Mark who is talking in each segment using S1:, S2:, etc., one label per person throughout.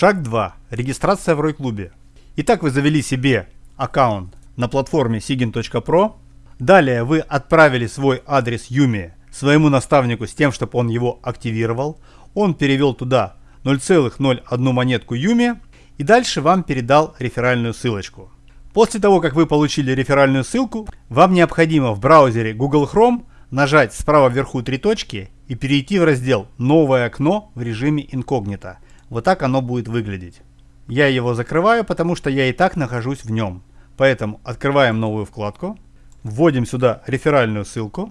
S1: Шаг 2. Регистрация в Рой-клубе. Итак, вы завели себе аккаунт на платформе sigin.pro. Далее вы отправили свой адрес Юми своему наставнику с тем, чтобы он его активировал. Он перевел туда 0,01 монетку Юми и дальше вам передал реферальную ссылочку. После того, как вы получили реферальную ссылку, вам необходимо в браузере Google Chrome нажать справа вверху три точки и перейти в раздел «Новое окно» в режиме инкогнито. Вот так оно будет выглядеть. Я его закрываю, потому что я и так нахожусь в нем. Поэтому открываем новую вкладку, вводим сюда реферальную ссылку,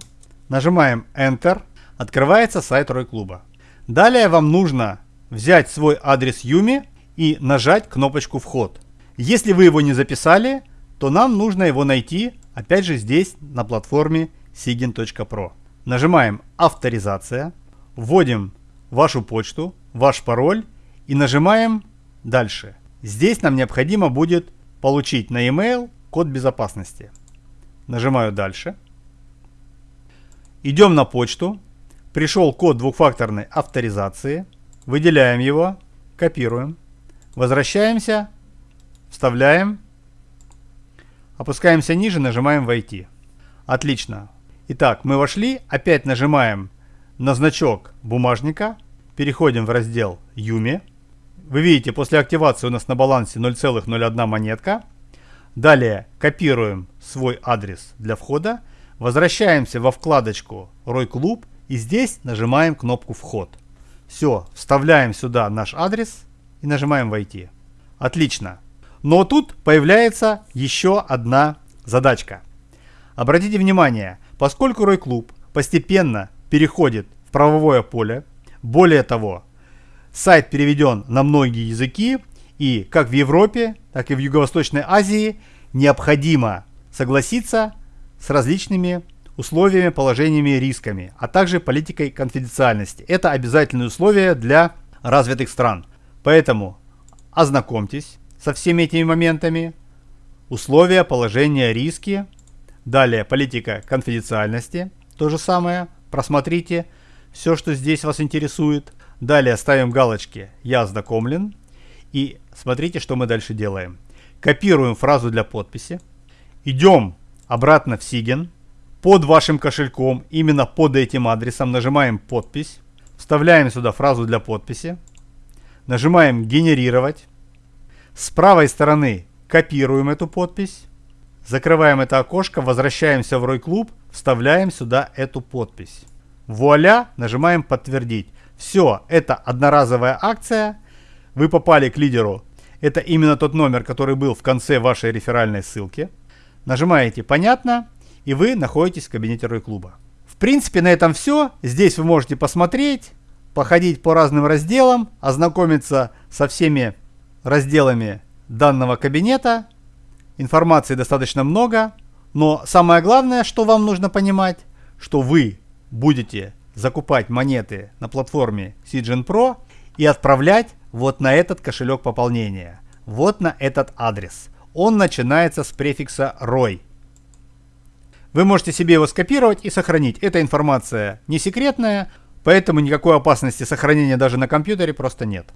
S1: нажимаем Enter, открывается сайт Рой Клуба. Далее вам нужно взять свой адрес Юми и нажать кнопочку «Вход». Если вы его не записали, то нам нужно его найти, опять же здесь на платформе sigin.pro. Нажимаем «Авторизация», вводим вашу почту, ваш пароль и нажимаем «Дальше». Здесь нам необходимо будет получить на e-mail код безопасности. Нажимаю «Дальше». Идем на почту. Пришел код двухфакторной авторизации. Выделяем его, копируем. Возвращаемся, вставляем. Опускаемся ниже, нажимаем «Войти». Отлично. Итак, мы вошли, опять нажимаем на значок бумажника, переходим в раздел Юми. Вы видите, после активации у нас на балансе 0,01 монетка. Далее копируем свой адрес для входа, возвращаемся во вкладочку Рой Клуб и здесь нажимаем кнопку Вход. Все, вставляем сюда наш адрес и нажимаем Войти. Отлично. Но тут появляется еще одна задачка. Обратите внимание, Поскольку Рой-клуб постепенно переходит в правовое поле, более того, сайт переведен на многие языки, и как в Европе, так и в Юго-Восточной Азии необходимо согласиться с различными условиями, положениями, рисками, а также политикой конфиденциальности. Это обязательные условия для развитых стран. Поэтому ознакомьтесь со всеми этими моментами. Условия, положения, риски – Далее политика конфиденциальности. То же самое. Просмотрите все, что здесь вас интересует. Далее ставим галочки «Я ознакомлен». И смотрите, что мы дальше делаем. Копируем фразу для подписи. Идем обратно в Сиген. Под вашим кошельком, именно под этим адресом, нажимаем «Подпись». Вставляем сюда фразу для подписи. Нажимаем «Генерировать». С правой стороны копируем эту подпись. Закрываем это окошко, возвращаемся в Рой Клуб, вставляем сюда эту подпись. Вуаля, нажимаем подтвердить. Все, это одноразовая акция. Вы попали к лидеру. Это именно тот номер, который был в конце вашей реферальной ссылки. Нажимаете «Понятно» и вы находитесь в кабинете Рой Клуба. В принципе, на этом все. Здесь вы можете посмотреть, походить по разным разделам, ознакомиться со всеми разделами данного кабинета Информации достаточно много, но самое главное, что вам нужно понимать, что вы будете закупать монеты на платформе Cgen Pro и отправлять вот на этот кошелек пополнения, вот на этот адрес. Он начинается с префикса ROI. Вы можете себе его скопировать и сохранить. Эта информация не секретная, поэтому никакой опасности сохранения даже на компьютере просто нет.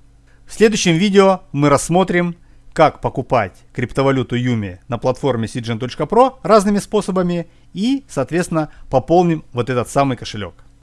S1: В следующем видео мы рассмотрим как покупать криптовалюту Юми на платформе cgen.pro разными способами и, соответственно, пополним вот этот самый кошелек.